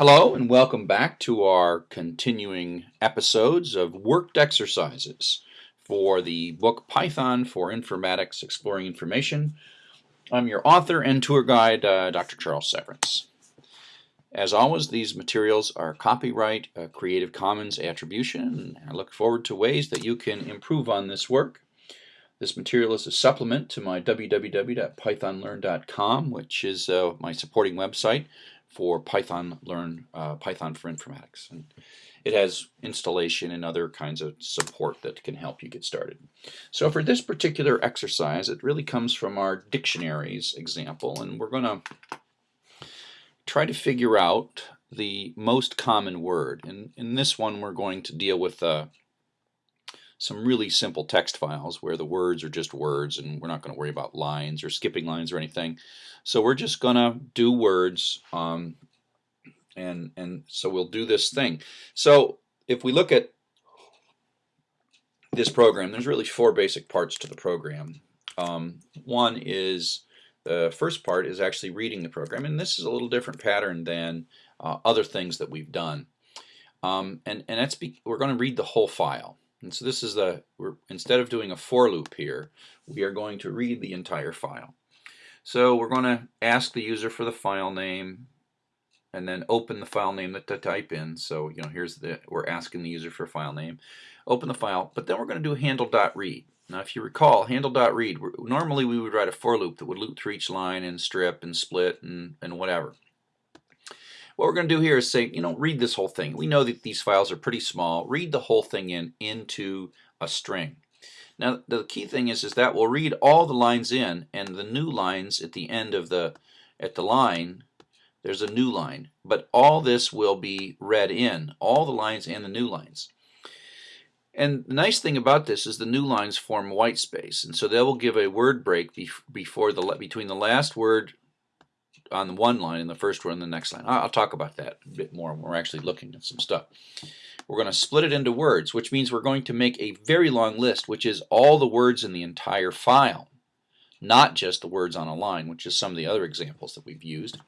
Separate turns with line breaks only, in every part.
Hello and welcome back to our continuing episodes of worked exercises for the book Python for Informatics Exploring Information. I'm your author and tour guide, uh, Dr. Charles Severance. As always, these materials are copyright uh, Creative Commons attribution, and I look forward to ways that you can improve on this work. This material is a supplement to my www.pythonlearn.com, which is uh, my supporting website for Python Learn uh, Python for Informatics. And it has installation and other kinds of support that can help you get started. So for this particular exercise, it really comes from our dictionaries example, and we're going to try to figure out the most common word. And in this one, we're going to deal with uh, some really simple text files where the words are just words and we're not going to worry about lines or skipping lines or anything. So we're just going to do words um, and, and so we'll do this thing. So if we look at this program, there's really four basic parts to the program. Um, one is the first part is actually reading the program and this is a little different pattern than uh, other things that we've done. Um, and and that's we're going to read the whole file. And so this is the, we're, instead of doing a for loop here, we are going to read the entire file. So we're going to ask the user for the file name and then open the file name that to type in. So, you know, here's the, we're asking the user for a file name. Open the file, but then we're going to do handle.read. Now, if you recall, handle.read, normally we would write a for loop that would loop through each line and strip and split and, and whatever. What we're going to do here is say, you know, read this whole thing. We know that these files are pretty small. Read the whole thing in into a string. Now, the key thing is, is that we'll read all the lines in, and the new lines at the end of the at the line, there's a new line. But all this will be read in, all the lines and the new lines. And the nice thing about this is the new lines form white space, and so they will give a word break before the between the last word on the one line and the first one on the next line. I'll talk about that a bit more when we're actually looking at some stuff. We're going to split it into words, which means we're going to make a very long list, which is all the words in the entire file, not just the words on a line, which is some of the other examples that we've used.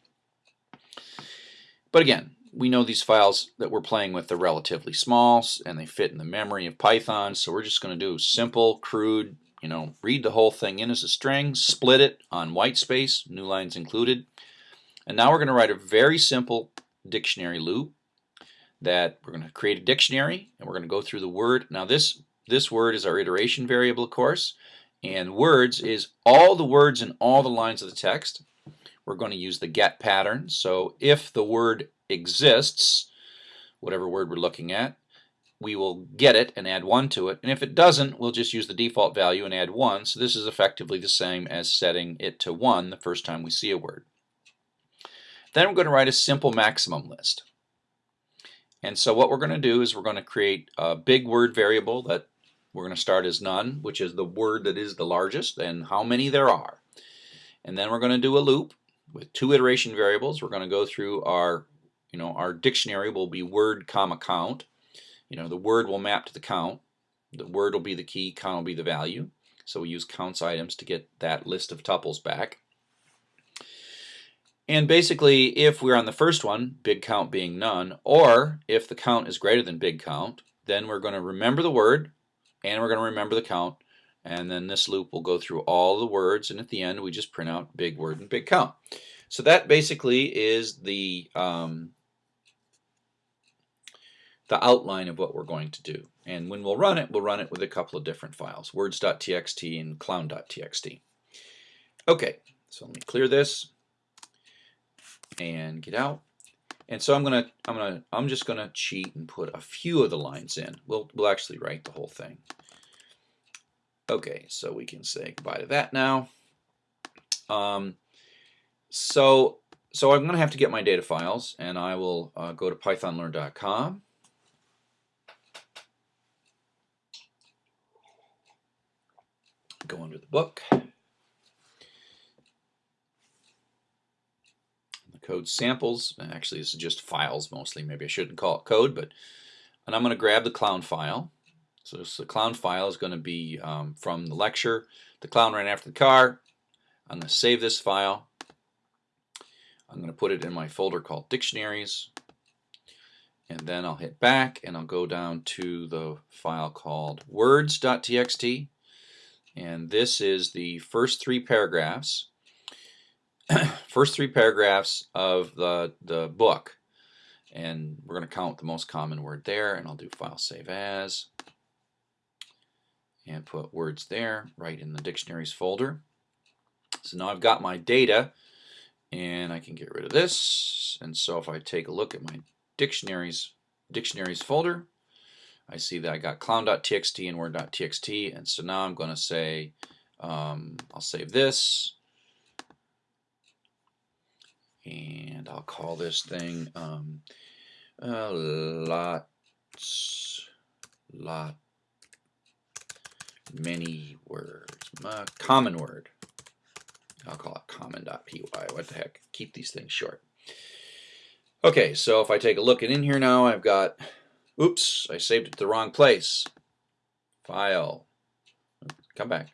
But again, we know these files that we're playing with are relatively small and they fit in the memory of Python, so we're just going to do simple, crude, you know, read the whole thing in as a string, split it on white space, new lines included, and now we're going to write a very simple dictionary loop that we're going to create a dictionary and we're going to go through the word. Now this this word is our iteration variable of course and words is all the words in all the lines of the text. We're going to use the get pattern. So if the word exists, whatever word we're looking at, we will get it and add 1 to it. And if it doesn't, we'll just use the default value and add 1. So this is effectively the same as setting it to 1 the first time we see a word. Then we're going to write a simple maximum list. And so what we're going to do is we're going to create a big word variable that we're going to start as none, which is the word that is the largest and how many there are. And then we're going to do a loop with two iteration variables. We're going to go through our, you know, our dictionary will be word comma count. You know, the word will map to the count. The word will be the key, count will be the value. So we use counts items to get that list of tuples back. And basically, if we're on the first one, big count being none, or if the count is greater than big count, then we're going to remember the word, and we're going to remember the count, and then this loop will go through all the words, and at the end we just print out big word and big count. So that basically is the um, the outline of what we're going to do. And when we'll run it, we'll run it with a couple of different files, words.txt and clown.txt. Okay, so let me clear this and get out. And so I'm gonna I'm gonna I'm just gonna cheat and put a few of the lines in. We'll we'll actually write the whole thing. Okay, so we can say goodbye to that now. Um, so so I'm gonna have to get my data files, and I will uh, go to pythonlearn.com. Go under the book. Code samples. Actually, this is just files mostly. Maybe I shouldn't call it code, but and I'm going to grab the clown file. So this, the clown file is going to be um, from the lecture. The clown ran after the car. I'm going to save this file. I'm going to put it in my folder called dictionaries. and then I'll hit back and I'll go down to the file called words.txt and this is the first three paragraphs first three paragraphs of the the book. And we're going to count the most common word there and I'll do file save as. And put words there right in the dictionaries folder. So now I've got my data and I can get rid of this. And so if I take a look at my dictionaries dictionaries folder I see that I got clown.txt and word.txt and so now I'm going to say um, I'll save this and I'll call this thing um, uh, lots lot many words. Uh, common word. I'll call it common.py what the heck? Keep these things short. Okay, so if I take a look at in here now, I've got, oops, I saved it to the wrong place. File, come back,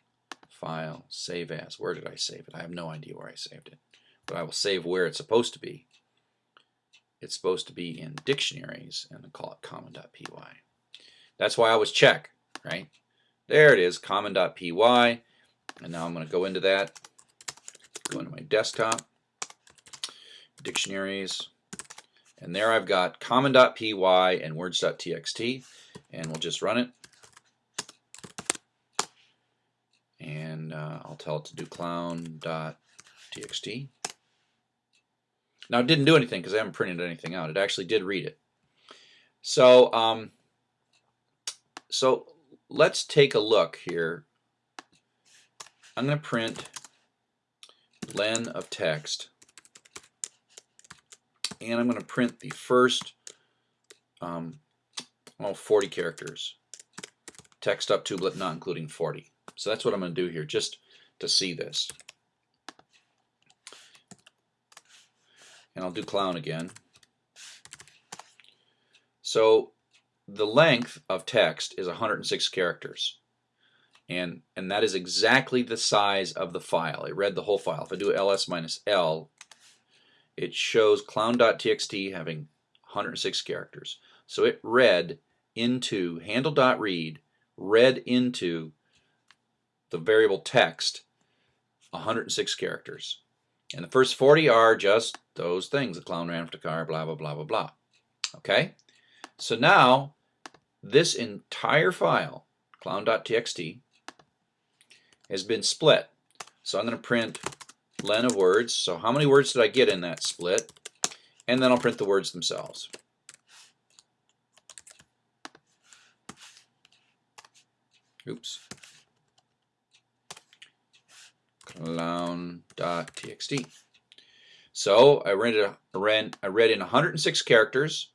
file, save as. Where did I save it? I have no idea where I saved it, but I will save where it's supposed to be. It's supposed to be in dictionaries and I call it common.py. That's why I always check, right? There it is, common.py. And now I'm going to go into that, go into my desktop, dictionaries, and there I've got common.py and words.txt, and we'll just run it. And uh, I'll tell it to do clown.txt. Now it didn't do anything because I haven't printed anything out. It actually did read it. So, um, so let's take a look here. I'm going to print len of text and I'm going to print the first um, well, 40 characters. Text up but not including 40. So that's what I'm going to do here, just to see this. And I'll do clown again. So the length of text is 106 characters. And, and that is exactly the size of the file. It read the whole file. If I do ls minus l, it shows clown.txt having 106 characters. So it read into handle.read, read into the variable text 106 characters. And the first 40 are just those things. The clown ran after the car, blah, blah, blah, blah, blah. Okay? So now, this entire file, clown.txt, has been split. So I'm going to print len of words. So how many words did I get in that split? And then I'll print the words themselves. Oops. Clown.txt. So I read, read, I read in 106 characters,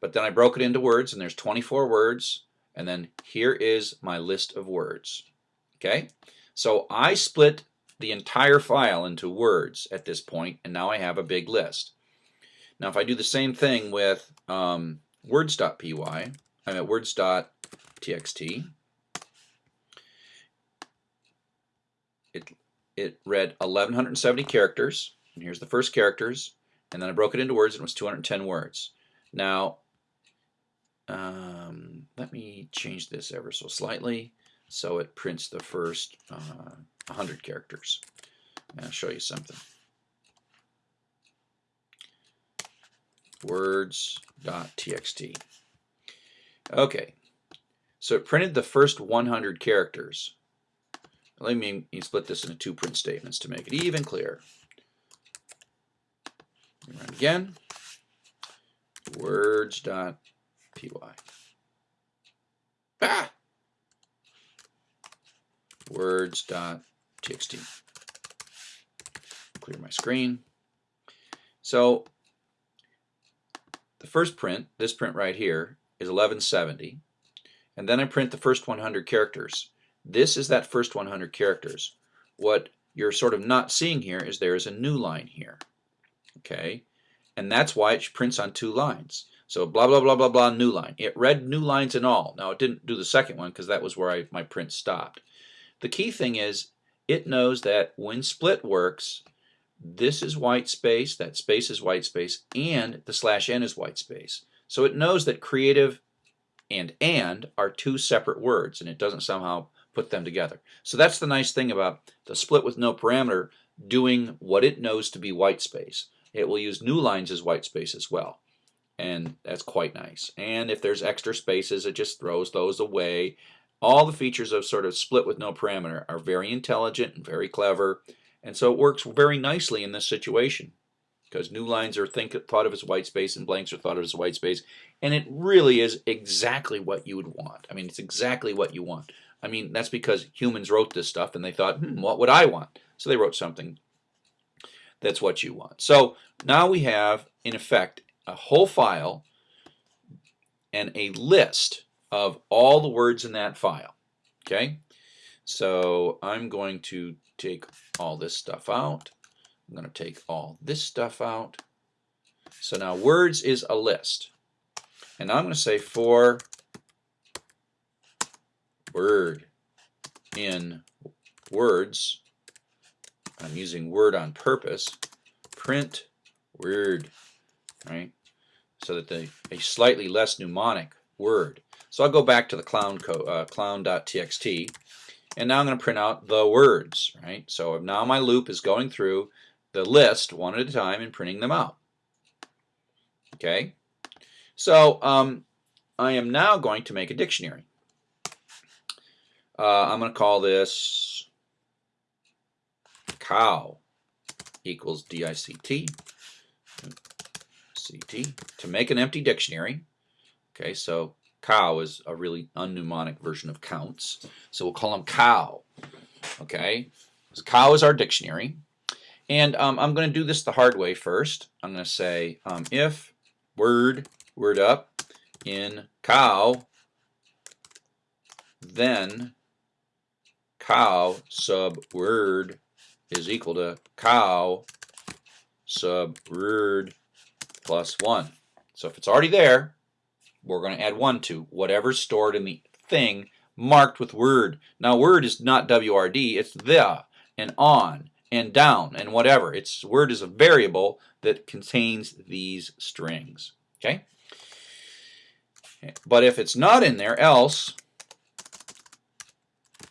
but then I broke it into words, and there's 24 words, and then here is my list of words. Okay, so I split the entire file into words at this point, and now I have a big list. Now if I do the same thing with um, words.py, I'm at words.txt, it, read 1170 characters, and here's the first characters, and then I broke it into words and it was 210 words. Now, um, let me change this ever so slightly so it prints the first uh, 100 characters. And I'll show you something. Words.txt. Okay, so it printed the first 100 characters. Let me split this into two print statements to make it even clearer. Run again. Words.py. Ah! Words.txt. Clear my screen. So the first print, this print right here, is 1170. And then I print the first 100 characters. This is that first 100 characters. What you're sort of not seeing here is there is a new line here. Okay? And that's why it prints on two lines. So blah, blah, blah, blah, blah, new line. It read new lines and all. Now it didn't do the second one because that was where I, my print stopped. The key thing is it knows that when split works, this is white space, that space is white space, and the slash n is white space. So it knows that creative and and are two separate words and it doesn't somehow put them together. So that's the nice thing about the split with no parameter doing what it knows to be white space. It will use new lines as white space as well. And that's quite nice. And if there's extra spaces, it just throws those away. All the features of sort of split with no parameter are very intelligent and very clever. And so it works very nicely in this situation because new lines are think, thought of as white space and blanks are thought of as white space. And it really is exactly what you would want. I mean, it's exactly what you want. I mean, that's because humans wrote this stuff and they thought, hmm, what would I want? So they wrote something that's what you want. So now we have, in effect, a whole file and a list of all the words in that file. Okay, so I'm going to take all this stuff out. I'm going to take all this stuff out. So now words is a list. And I'm going to say for word in words, I'm using word on purpose, print word, right? So that the a slightly less mnemonic word. So I'll go back to the clown uh, clown.txt and now I'm going to print out the words, right? So now my loop is going through the list one at a time and printing them out. Okay, so um, I am now going to make a dictionary. Uh, I'm going to call this cow equals D-I-C-T C-T to make an empty dictionary. Okay, so cow is a really unmnemonic version of counts. So we'll call them cow. Okay, so cow is our dictionary. And um, I'm going to do this the hard way first. I'm going to say um, if word, word up, in cow, then cow sub word is equal to cow sub word plus 1. So if it's already there, we're going to add 1 to whatever's stored in the thing marked with word. Now word is not WRD, it's the and on and down and whatever. Its word is a variable that contains these strings. Okay? But if it's not in there, else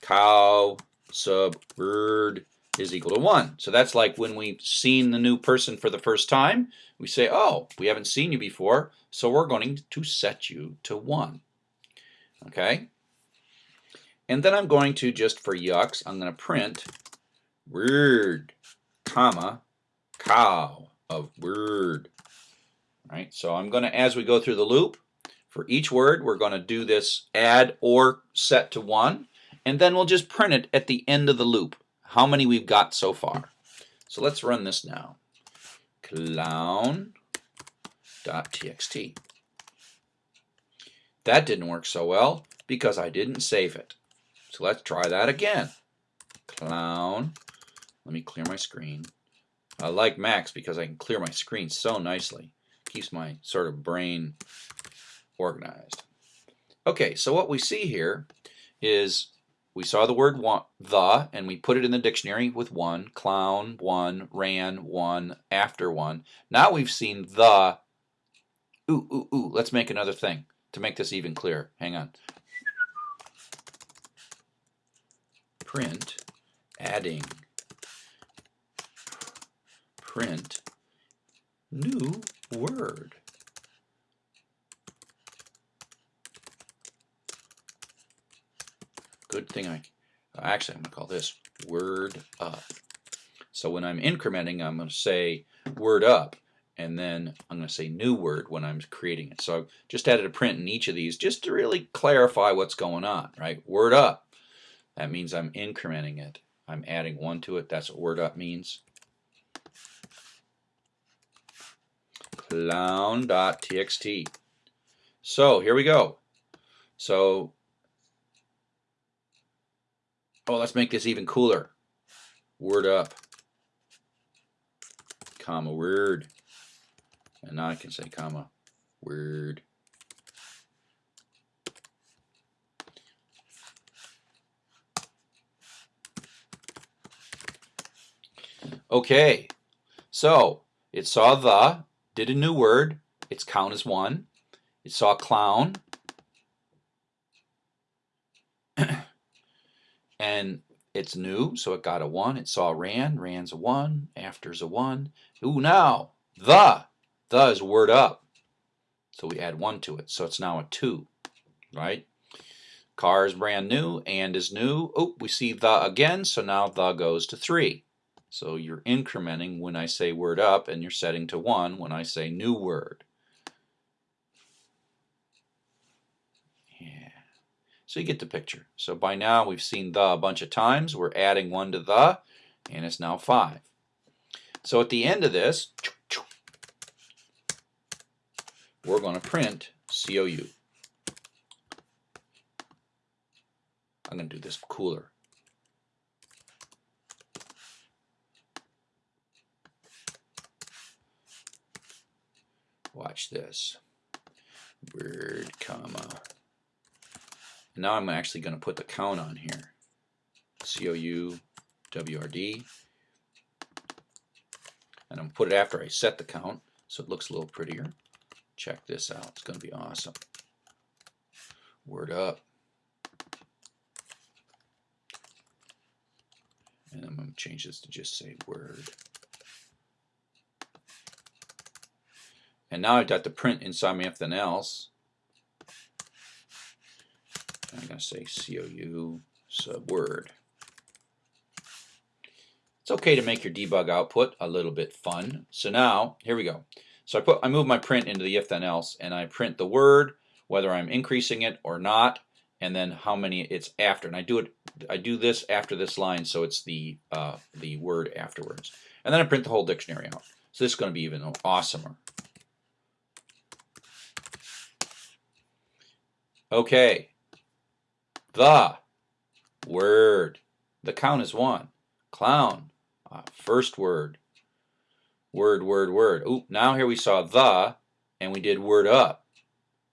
cow sub word is equal to 1. So that's like when we've seen the new person for the first time, we say, oh, we haven't seen you before, so we're going to set you to 1. Okay? And then I'm going to, just for yucks, I'm going to print word, comma, cow of word. Right? So I'm going to, as we go through the loop, for each word, we're going to do this add or set to 1, and then we'll just print it at the end of the loop, how many we've got so far. So let's run this now. Clown.txt. That didn't work so well because I didn't save it. So let's try that again. Clown let me clear my screen. I like Macs because I can clear my screen so nicely. Keeps my sort of brain organized. Okay, so what we see here is we saw the word one, the, and we put it in the dictionary with one, clown, one, ran, one, after one. Now we've seen the, ooh, ooh, ooh, let's make another thing to make this even clearer. Hang on. Print, adding, print new word. Good thing I, uh, actually I'm going to call this word up. So when I'm incrementing, I'm going to say word up, and then I'm going to say new word when I'm creating it. So I've just added a print in each of these just to really clarify what's going on, right? Word up. That means I'm incrementing it. I'm adding one to it. That's what word up means. clown.txt. So here we go. So, oh, let's make this even cooler. Word up, comma, word. And now I can say comma, word. Okay, so it saw the, did a new word, its count is one, it saw clown. And it's new, so it got a 1. It saw ran, ran's a 1, after's a 1. Ooh, now, the. The is word up. So we add 1 to it, so it's now a 2, right? Car is brand new, and is new. Oh, we see the again, so now the goes to 3. So you're incrementing when I say word up, and you're setting to 1 when I say new word. So you get the picture. So by now we've seen the a bunch of times. We're adding 1 to the, and it's now 5. So at the end of this, we're going to print COU. I'm going to do this cooler. Watch this. Word, comma. Now I'm actually going to put the count on here. C-O-U, W-R-D. And I'm put it after I set the count so it looks a little prettier. Check this out. It's going to be awesome. Word up. And I'm going to change this to just say word. And now I've got the print inside me then else. I'm going to say COU sub word. It's okay to make your debug output a little bit fun. So now, here we go. So I put I move my print into the if then else and I print the word, whether I'm increasing it or not, and then how many it's after. And I do it I do this after this line so it's the uh, the word afterwards. And then I print the whole dictionary out. So this is going to be even awesomer. Okay. The word. The count is one. Clown. Uh, first word. Word, word, word. Oop, now here we saw the, and we did word up.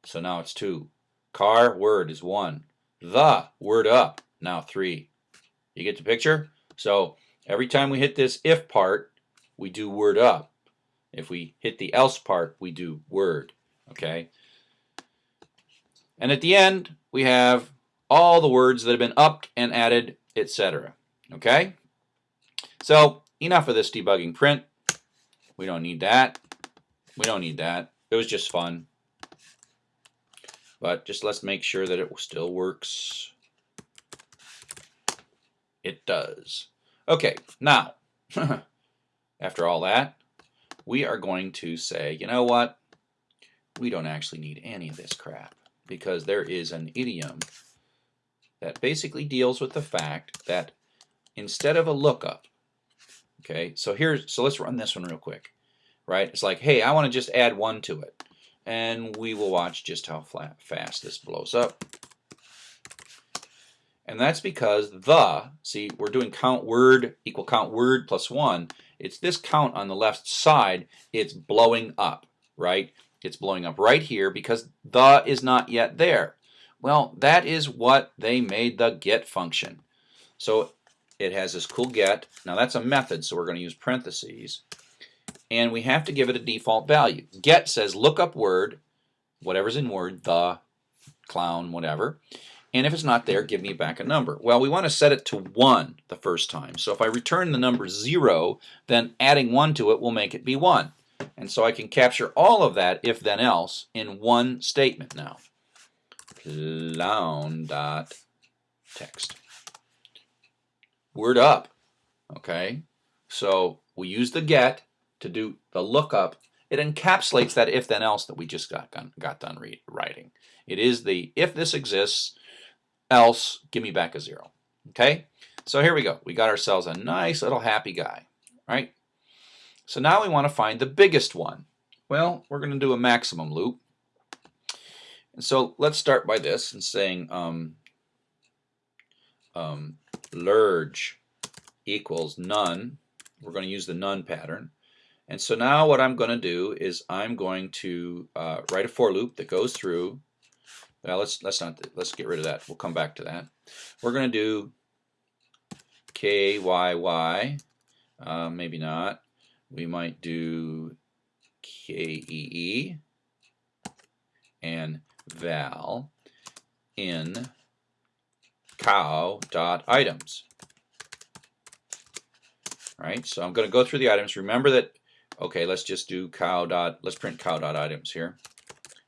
So now it's two. Car, word is one. The, word up, now three. You get the picture? So every time we hit this if part, we do word up. If we hit the else part, we do word. Okay? And at the end, we have all the words that have been upped and added, etc. Okay? So, enough of this debugging print. We don't need that. We don't need that. It was just fun. But just let's make sure that it still works. It does. Okay, now, after all that, we are going to say, you know what? We don't actually need any of this crap because there is an idiom that basically deals with the fact that instead of a lookup, okay, so here's, so let's run this one real quick, right? It's like, hey, I want to just add one to it. And we will watch just how flat, fast this blows up. And that's because the, see, we're doing count word equal count word plus one. It's this count on the left side, it's blowing up, right? It's blowing up right here because the is not yet there. Well, that is what they made the get function. So it has this cool get. Now that's a method, so we're going to use parentheses. And we have to give it a default value. Get says look up word, whatever's in word, the, clown, whatever. And if it's not there, give me back a number. Well, we want to set it to 1 the first time. So if I return the number 0, then adding 1 to it will make it be 1. And so I can capture all of that if then else in one statement now. Clown dot text. Word up. Okay. So we use the get to do the lookup. It encapsulates that if then else that we just got, got done writing. It is the if this exists, else give me back a zero. Okay. So here we go. We got ourselves a nice little happy guy, right? So now we want to find the biggest one. Well, we're going to do a maximum loop. And so let's start by this and saying um, um, lurge equals none. We're going to use the none pattern. And so now what I'm going to do is I'm going to uh, write a for loop that goes through. Well, let's let's not let's get rid of that. We'll come back to that. We're going to do k y y. Uh, maybe not we might do KEE and val in cow dot items. Right, so I'm going to go through the items. Remember that, okay, let's just do cow dot, let's print cow dot items here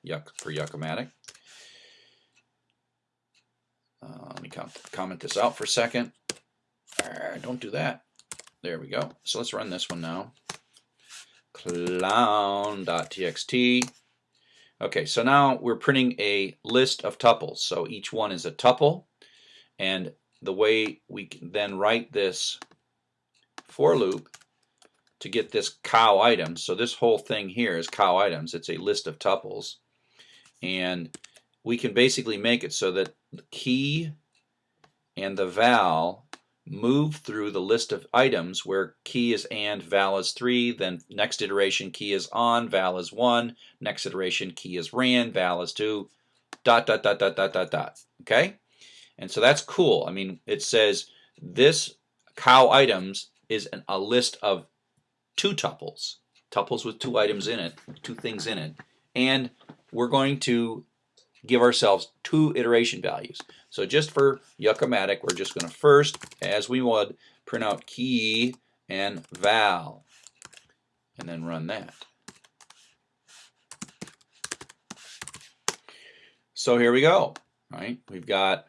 yuck, for Yuckomatic. Uh, let me comment this out for a second. Uh, don't do that. There we go. So let's run this one now. Clown.txt. Okay, so now we're printing a list of tuples. So each one is a tuple. And the way we can then write this for loop to get this cow items. So this whole thing here is cow items. It's a list of tuples. And we can basically make it so that the key and the val move through the list of items where key is and, val is 3, then next iteration key is on, val is 1, next iteration key is ran, val is 2, dot, dot, dot, dot, dot, dot, dot. Okay? And so that's cool. I mean, it says this cow items is an, a list of two tuples, tuples with two items in it, two things in it, and we're going to give ourselves two iteration values. So just for Yuckomatic, we're just going to first, as we would, print out key and val, and then run that. So here we go, right? We've got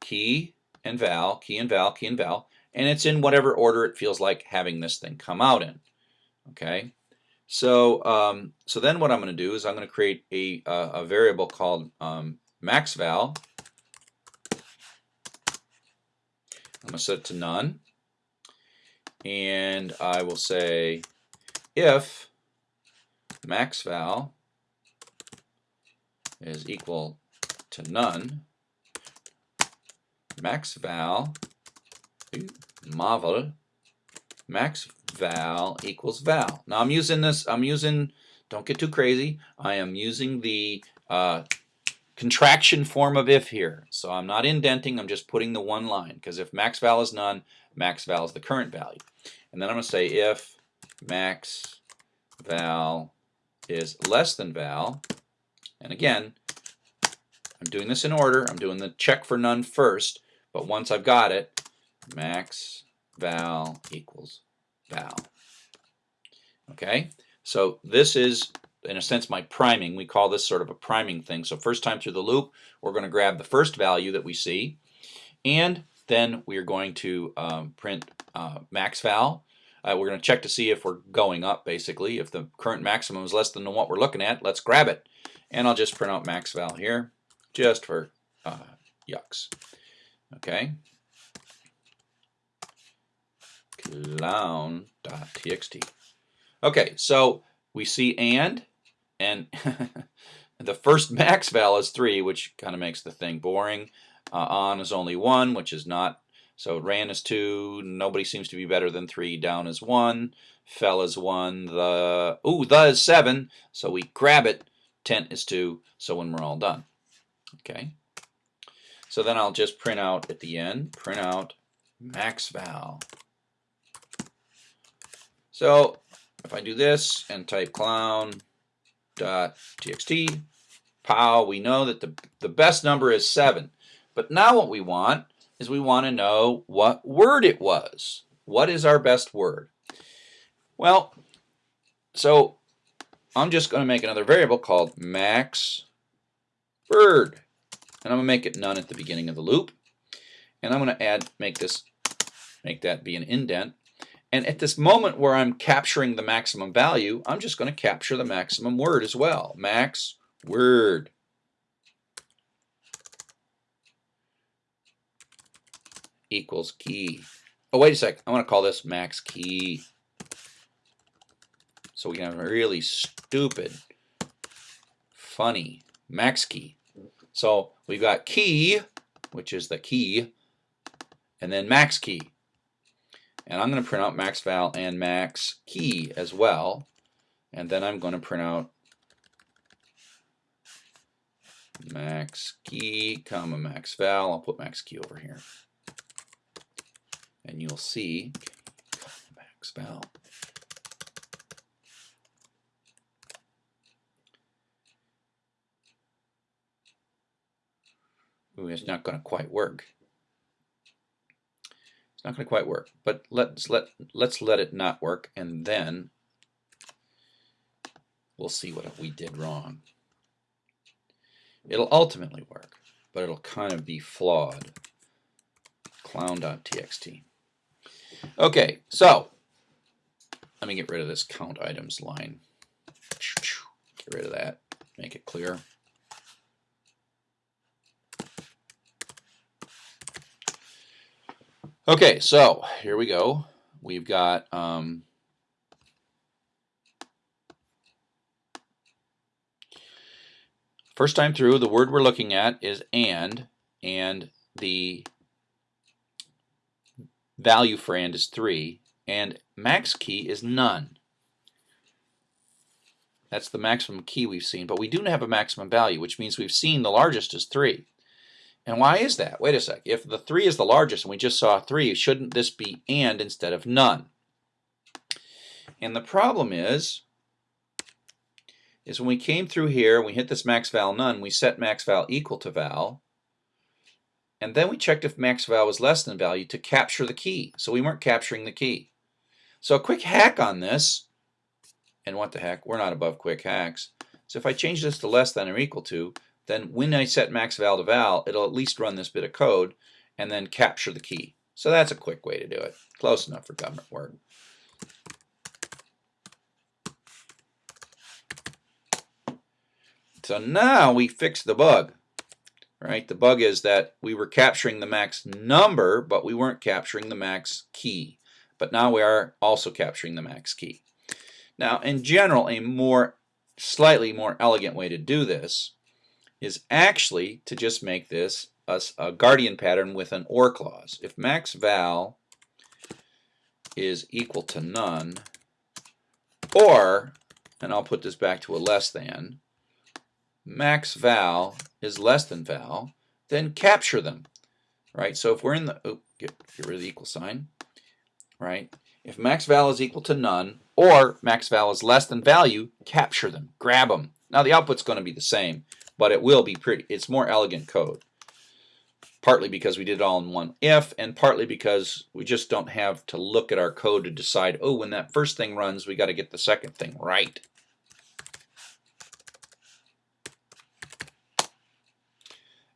key and val, key and val, key and val, and it's in whatever order it feels like having this thing come out in, okay? So, um, so then what I'm going to do is I'm going to create a, uh, a variable called um, maxval. I'm going to set it to none. And I will say if maxval is equal to none, maxval, marvel, max val equals val. Now I'm using this, I'm using, don't get too crazy, I am using the uh, contraction form of if here. So I'm not indenting, I'm just putting the one line because if max val is none, max val is the current value. And then I'm going to say if max val is less than val, and again, I'm doing this in order, I'm doing the check for none first, but once I've got it, max val equals val. Okay, so this is in a sense my priming. We call this sort of a priming thing. So first time through the loop, we're going to grab the first value that we see, and then we are going to um, print uh, max val. Uh, we're going to check to see if we're going up, basically. If the current maximum is less than what we're looking at, let's grab it. And I'll just print out max val here, just for uh, yucks. Okay, clown.txt. Okay, so we see and, and the first max val is 3, which kind of makes the thing boring. Uh, on is only 1, which is not. So ran is 2, nobody seems to be better than 3, down is 1, fell is 1, the, ooh, the is 7, so we grab it, tent is 2, so when we're all done. Okay. So then I'll just print out at the end, print out max val. So if I do this and type clown.txt, pow, we know that the, the best number is 7. But now what we want is we want to know what word it was. What is our best word? Well, so I'm just going to make another variable called max word. And I'm going to make it none at the beginning of the loop. And I'm going to add, make this, make that be an indent. And at this moment where I'm capturing the maximum value, I'm just going to capture the maximum word as well. Max word. equals key. Oh, wait a sec. I want to call this max key. So we can have a really stupid, funny max key. So we've got key, which is the key, and then max key. And I'm going to print out max val and max key as well. And then I'm going to print out max key, comma max val. I'll put max key over here. And you'll see max val. Ooh, it's not going to quite work. Not going to quite work, but let's let let's let it not work, and then we'll see what we did wrong. It'll ultimately work, but it'll kind of be flawed. Clown.txt. Okay, so let me get rid of this count items line. Get rid of that, make it clear. Okay, so here we go. We've got um, first time through, the word we're looking at is and, and the value for and is 3, and max key is none. That's the maximum key we've seen, but we do have a maximum value, which means we've seen the largest is 3. And why is that? Wait a sec. If the 3 is the largest and we just saw 3, shouldn't this be AND instead of none? And the problem is, is when we came through here, we hit this max val none, we set max val equal to val, and then we checked if max val was less than value to capture the key. So we weren't capturing the key. So a quick hack on this, and what the heck, we're not above quick hacks. So if I change this to less than or equal to, then when I set max val to val, it'll at least run this bit of code and then capture the key. So that's a quick way to do it. Close enough for government work. So now we fix the bug. Right? The bug is that we were capturing the max number, but we weren't capturing the max key. But now we are also capturing the max key. Now, in general, a more slightly more elegant way to do this is actually to just make this a, a guardian pattern with an OR clause. If max val is equal to none, or, and I'll put this back to a less than, max val is less than val, then capture them, right? So if we're in the, oh, get, get rid of the equal sign, right? If max val is equal to none, or max val is less than value, capture them, grab them. Now the output's going to be the same, but it will be pretty, it's more elegant code. Partly because we did it all in one if, and partly because we just don't have to look at our code to decide, oh, when that first thing runs, we got to get the second thing right.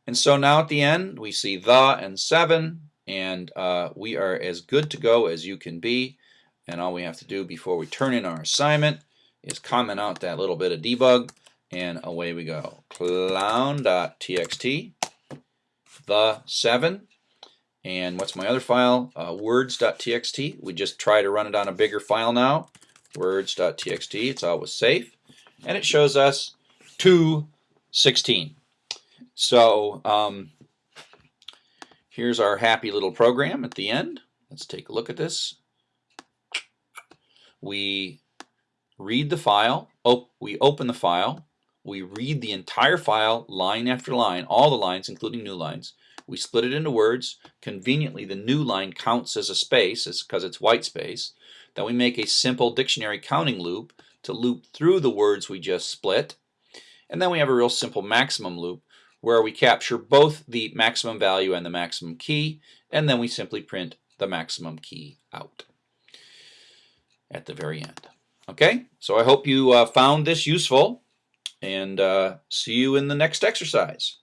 And so now at the end, we see the and 7, and uh, we are as good to go as you can be. And all we have to do before we turn in our assignment is comment out that little bit of debug and away we go. Clown.txt, the 7, and what's my other file? Uh, words.txt. We just try to run it on a bigger file now. Words.txt, it's always safe. And it shows us 216. So um, here's our happy little program at the end. Let's take a look at this. We read the file, op we open the file, we read the entire file line after line, all the lines including new lines. We split it into words. Conveniently, the new line counts as a space because it's white space. Then we make a simple dictionary counting loop to loop through the words we just split. And then we have a real simple maximum loop where we capture both the maximum value and the maximum key, and then we simply print the maximum key out at the very end. Okay, so I hope you uh, found this useful and uh, see you in the next exercise.